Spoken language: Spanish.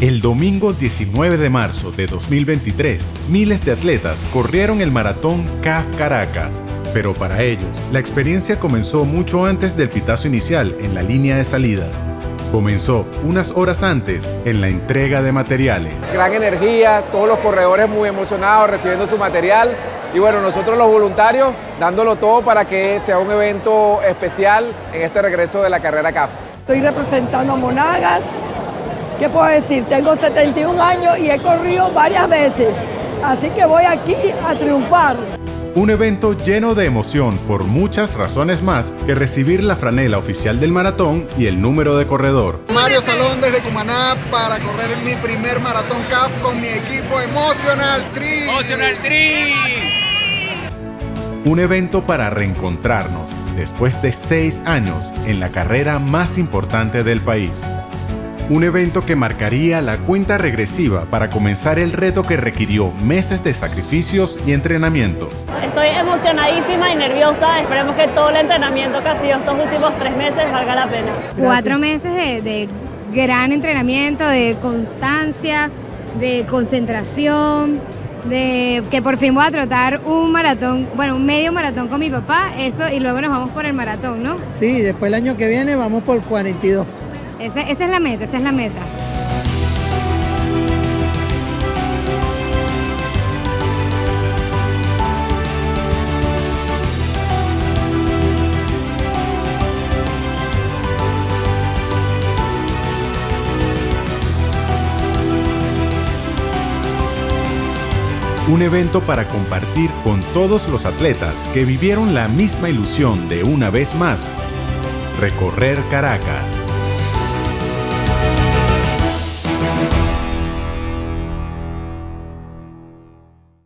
El domingo 19 de marzo de 2023, miles de atletas corrieron el maratón CAF Caracas. Pero para ellos, la experiencia comenzó mucho antes del pitazo inicial en la línea de salida. Comenzó unas horas antes en la entrega de materiales. Gran energía, todos los corredores muy emocionados recibiendo su material y bueno, nosotros los voluntarios dándolo todo para que sea un evento especial en este regreso de la carrera CAF. Estoy representando a Monagas. ¿Qué puedo decir? Tengo 71 años y he corrido varias veces. Así que voy aquí a triunfar. Un evento lleno de emoción por muchas razones más que recibir la franela oficial del maratón y el número de corredor. Mario Salón desde Cumaná para correr mi primer maratón CAF con mi equipo Emotional Tree. Emotional Tree. Un evento para reencontrarnos después de seis años en la carrera más importante del país. Un evento que marcaría la cuenta regresiva para comenzar el reto que requirió meses de sacrificios y entrenamiento. Estoy emocionadísima y nerviosa. Esperemos que todo el entrenamiento que ha sido estos últimos tres meses valga la pena. Cuatro meses de, de gran entrenamiento, de constancia, de concentración, de que por fin voy a trotar un maratón, bueno, un medio maratón con mi papá, eso, y luego nos vamos por el maratón, ¿no? Sí, después el año que viene vamos por 42. Esa, es la meta, esa es la meta. Un evento para compartir con todos los atletas que vivieron la misma ilusión de una vez más, recorrer Caracas. Thank you.